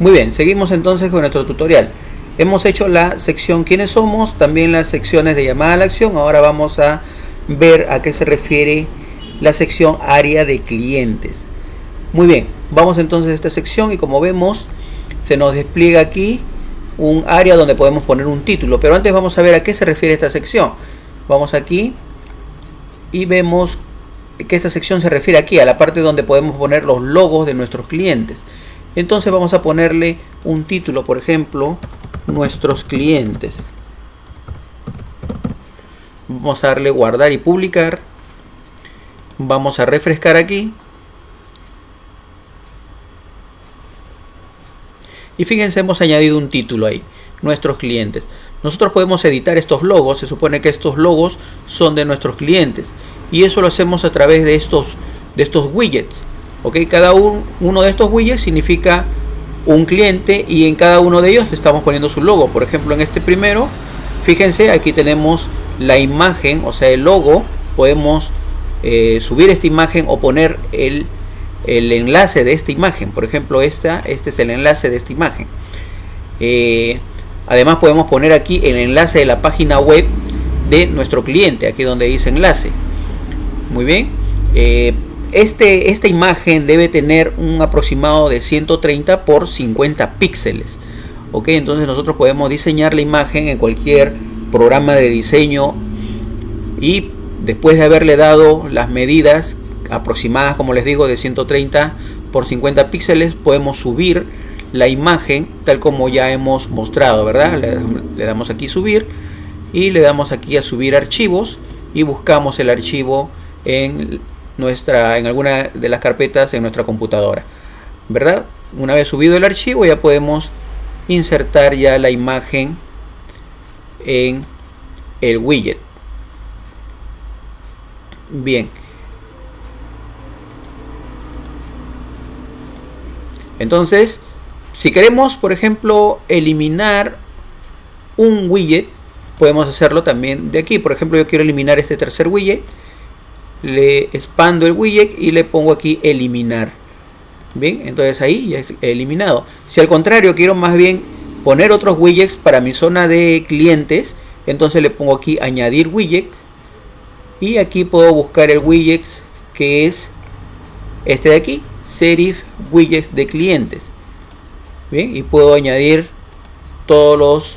Muy bien, seguimos entonces con nuestro tutorial. Hemos hecho la sección quiénes somos, también las secciones de llamada a la acción. Ahora vamos a ver a qué se refiere la sección área de clientes. Muy bien, vamos entonces a esta sección y como vemos se nos despliega aquí un área donde podemos poner un título. Pero antes vamos a ver a qué se refiere esta sección. Vamos aquí y vemos que esta sección se refiere aquí a la parte donde podemos poner los logos de nuestros clientes. Entonces vamos a ponerle un título, por ejemplo, nuestros clientes. Vamos a darle guardar y publicar. Vamos a refrescar aquí. Y fíjense, hemos añadido un título ahí, nuestros clientes. Nosotros podemos editar estos logos, se supone que estos logos son de nuestros clientes. Y eso lo hacemos a través de estos, de estos widgets. ¿Ok? Cada uno de estos widgets significa un cliente y en cada uno de ellos estamos poniendo su logo. Por ejemplo, en este primero, fíjense, aquí tenemos la imagen, o sea, el logo. Podemos eh, subir esta imagen o poner el, el, enlace de esta imagen. Por ejemplo, esta, este es el enlace de esta imagen. Eh, además podemos poner aquí el enlace de la página web de nuestro cliente, aquí donde dice enlace. Muy bien. Eh, este, esta imagen debe tener un aproximado de 130 por 50 píxeles. Ok, entonces nosotros podemos diseñar la imagen en cualquier programa de diseño y después de haberle dado las medidas aproximadas, como les digo, de 130 por 50 píxeles, podemos subir la imagen tal como ya hemos mostrado, ¿verdad? Le, le damos aquí subir y le damos aquí a subir archivos y buscamos el archivo en nuestra en alguna de las carpetas en nuestra computadora verdad una vez subido el archivo ya podemos insertar ya la imagen en el widget. Bien. Entonces si queremos por ejemplo eliminar un widget podemos hacerlo también de aquí. Por ejemplo yo quiero eliminar este tercer widget le expando el widget y le pongo aquí eliminar. Bien entonces ahí ya es eliminado. Si al contrario quiero más bien poner otros widgets para mi zona de clientes entonces le pongo aquí añadir widgets. Y aquí puedo buscar el widget que es este de aquí serif widgets de clientes. Bien y puedo añadir todos los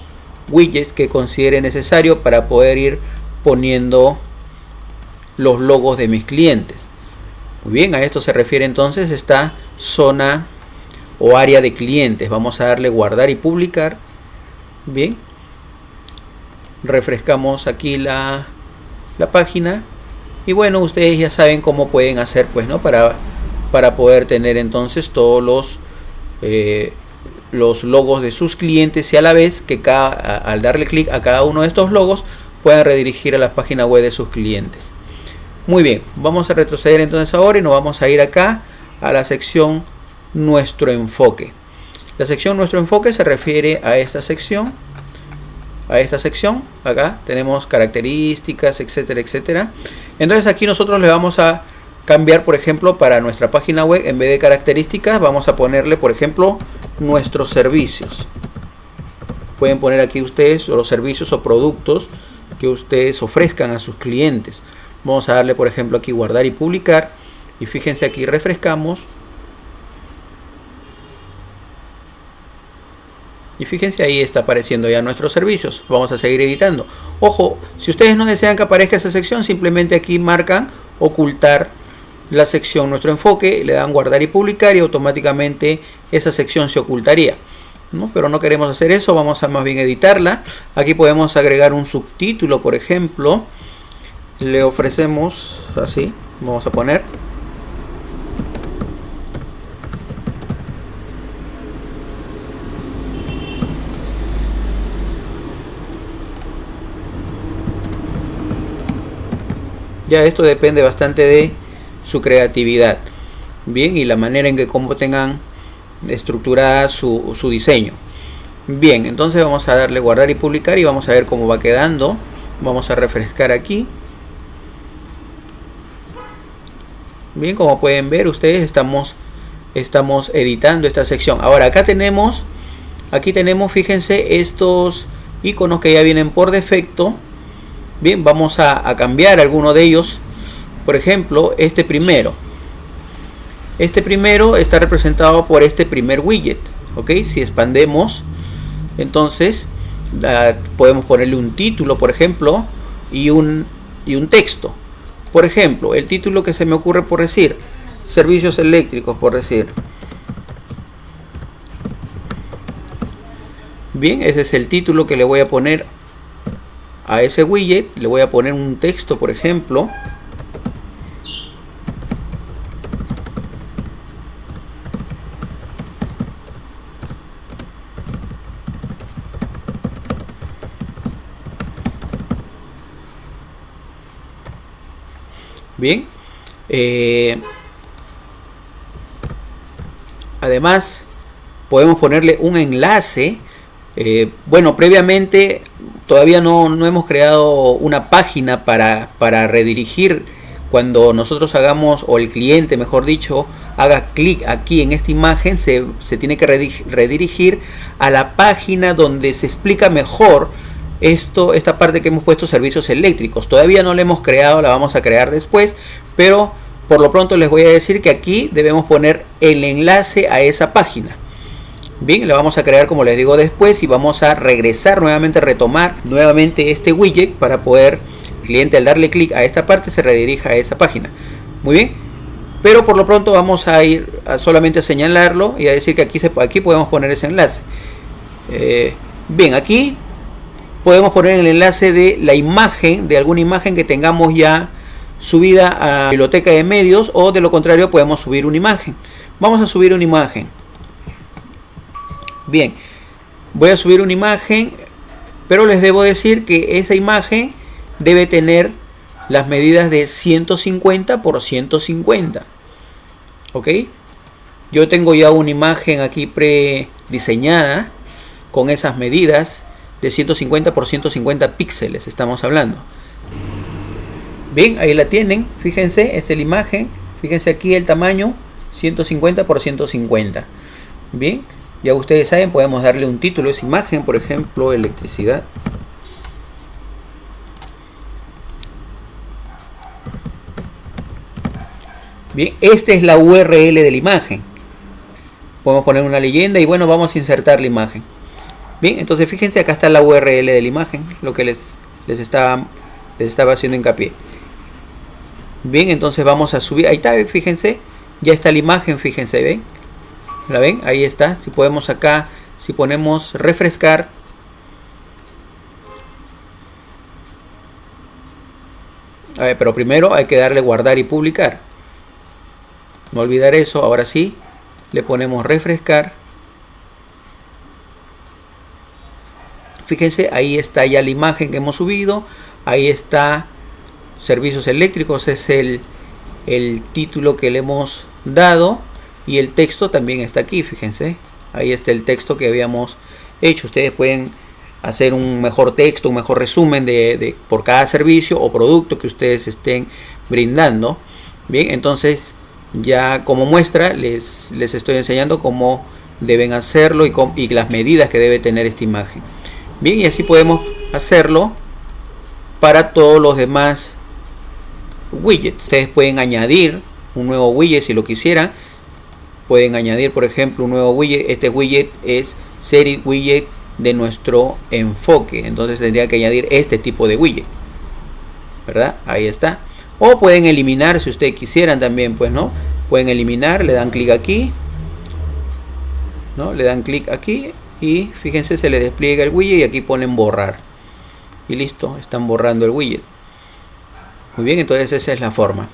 widgets que considere necesario para poder ir poniendo los logos de mis clientes. Muy bien, a esto se refiere entonces esta zona o área de clientes. Vamos a darle guardar y publicar. Bien. Refrescamos aquí la, la página. Y bueno, ustedes ya saben cómo pueden hacer pues, ¿no? Para, para poder tener entonces todos los, eh, los logos de sus clientes y a la vez que al darle clic a cada uno de estos logos puedan redirigir a la página web de sus clientes. Muy bien, vamos a retroceder entonces ahora y nos vamos a ir acá a la sección Nuestro enfoque. La sección Nuestro enfoque se refiere a esta sección. A esta sección, acá tenemos características, etcétera, etcétera. Entonces aquí nosotros le vamos a cambiar, por ejemplo, para nuestra página web, en vez de características, vamos a ponerle, por ejemplo, nuestros servicios. Pueden poner aquí ustedes los servicios o productos que ustedes ofrezcan a sus clientes. Vamos a darle, por ejemplo, aquí guardar y publicar. Y fíjense aquí, refrescamos. Y fíjense ahí está apareciendo ya nuestros servicios. Vamos a seguir editando. Ojo, si ustedes no desean que aparezca esa sección, simplemente aquí marcan ocultar la sección nuestro enfoque, le dan guardar y publicar y automáticamente esa sección se ocultaría. ¿no? Pero no queremos hacer eso, vamos a más bien editarla. Aquí podemos agregar un subtítulo, por ejemplo le ofrecemos así vamos a poner. Ya esto depende bastante de su creatividad bien y la manera en que como tengan estructurada su, su diseño. Bien entonces vamos a darle guardar y publicar y vamos a ver cómo va quedando. Vamos a refrescar aquí Bien, como pueden ver ustedes estamos estamos editando esta sección. Ahora acá tenemos, aquí tenemos, fíjense, estos iconos que ya vienen por defecto. Bien, vamos a, cambiar alguno de ellos. Por ejemplo, este primero. Este primero está representado por este primer widget. ¿Ok? Si expandemos, entonces podemos ponerle un título, por ejemplo, y un, y un texto. Por ejemplo, el título que se me ocurre por decir, servicios eléctricos, por decir. Bien, ese es el título que le voy a poner a ese widget. Le voy a poner un texto, por ejemplo. Bien. Eh, además, podemos ponerle un enlace. Eh, bueno, previamente todavía no, no, hemos creado una página para, para redirigir cuando nosotros hagamos, o el cliente mejor dicho, haga clic aquí en esta imagen, se, se, tiene que redirigir a la página donde se explica mejor esto, esta parte que hemos puesto servicios eléctricos. Todavía no la hemos creado, la vamos a crear después, pero por lo pronto les voy a decir que aquí debemos poner el enlace a esa página. Bien, la vamos a crear como les digo después y vamos a regresar nuevamente, retomar nuevamente este widget para poder cliente al darle clic a esta parte se redirija a esa página. Muy bien, pero por lo pronto vamos a ir solamente a señalarlo y a decir que aquí, se, aquí podemos poner ese enlace. Eh, bien, aquí podemos poner el enlace de la imagen, de alguna imagen que tengamos ya subida a biblioteca de medios o de lo contrario podemos subir una imagen. Vamos a subir una imagen. Bien, voy a subir una imagen, pero les debo decir que esa imagen debe tener las medidas de 150 por 150. ¿Ok? Yo tengo ya una imagen aquí prediseñada con esas medidas de 150 por 150 píxeles estamos hablando. Bien, ahí la tienen, fíjense, esta es la imagen, fíjense aquí el tamaño 150 por 150. Bien, ya ustedes saben, podemos darle un título a esa imagen, por ejemplo, electricidad. Bien, esta es la URL de la imagen. Podemos poner una leyenda y bueno, vamos a insertar la imagen. Bien, entonces fíjense, acá está la URL de la imagen, lo que les, les, estaba, les estaba haciendo hincapié. Bien, entonces vamos a subir, ahí está, fíjense, ya está la imagen, fíjense, ¿ven? ¿La ven? Ahí está, si podemos acá, si ponemos refrescar, A ver, pero primero hay que darle guardar y publicar. No olvidar eso, ahora sí, le ponemos refrescar. Fíjense, ahí está ya la imagen que hemos subido. Ahí está servicios eléctricos, es el, el título que le hemos dado. Y el texto también está aquí, fíjense. Ahí está el texto que habíamos hecho. Ustedes pueden hacer un mejor texto, un mejor resumen de, por cada servicio o producto que ustedes estén brindando. Bien, entonces ya como muestra les, les estoy enseñando cómo deben hacerlo y, con, y las medidas que debe tener esta imagen. Bien, y así podemos hacerlo para todos los demás widgets. Ustedes pueden añadir un nuevo widget si lo quisieran. Pueden añadir, por ejemplo, un nuevo widget. Este widget es serie widget de nuestro enfoque. Entonces tendría que añadir este tipo de widget. ¿Verdad? Ahí está. O pueden eliminar si ustedes quisieran también, pues, ¿no? Pueden eliminar, le dan clic aquí. ¿No? Le dan clic aquí y fíjense se le despliega el widget y aquí ponen borrar. Y listo están borrando el widget. Muy bien entonces esa es la forma